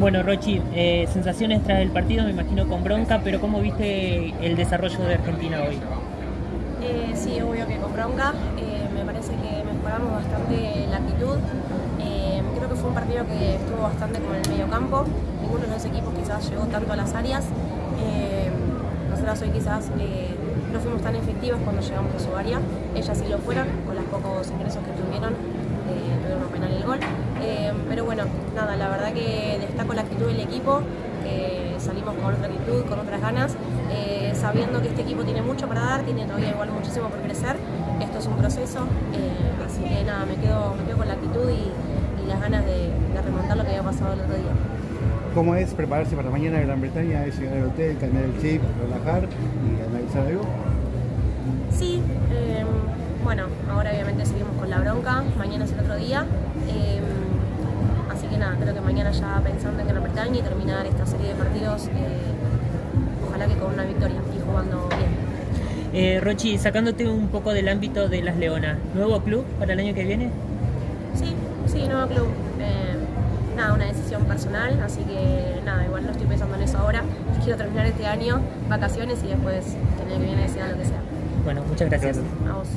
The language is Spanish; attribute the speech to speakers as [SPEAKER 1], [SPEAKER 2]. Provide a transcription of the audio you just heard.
[SPEAKER 1] Bueno, Rochi, eh, sensaciones tras el partido, me imagino con bronca, pero ¿cómo viste el desarrollo de Argentina hoy?
[SPEAKER 2] Eh, sí, obvio que con bronca. Eh, me parece que mejoramos bastante la actitud. Eh, creo que fue un partido que estuvo bastante con el medio campo. Ninguno de los equipos quizás llegó tanto a las áreas. Nosotras hoy quizás no fuimos tan efectivas cuando llegamos a su área. Ellas sí lo fueron, con los pocos ingresos que tuvieron. Tuvieron penal y el gol. Pero bueno, nada, la verdad que destaco la actitud del equipo, que salimos con otra actitud, con otras ganas, eh, sabiendo que este equipo tiene mucho para dar, tiene todavía igual muchísimo por crecer. Esto es un proceso, eh, así que nada, me quedo, me quedo con la actitud y, y las ganas de, de remontar lo que había pasado el otro día.
[SPEAKER 3] ¿Cómo es prepararse para mañana en Gran Bretaña? ¿Es llegar al hotel, cambiar el chip, relajar y analizar algo?
[SPEAKER 2] Sí, eh, bueno, ahora obviamente seguimos con la bronca, mañana es el otro día. eh, nada, creo que mañana ya pensando en Gran Bretaña y terminar esta serie de partidos, eh, ojalá que con una victoria y jugando bien.
[SPEAKER 1] Eh, Rochi, sacándote un poco del ámbito de las Leonas, ¿nuevo club para el año que viene?
[SPEAKER 2] Sí, sí, nuevo club. Eh, nada, una decisión personal, así que nada, igual no estoy pensando en eso ahora. Quiero terminar este año, vacaciones y después, que el año que viene decida lo que sea.
[SPEAKER 1] Bueno, muchas gracias.
[SPEAKER 2] A vos.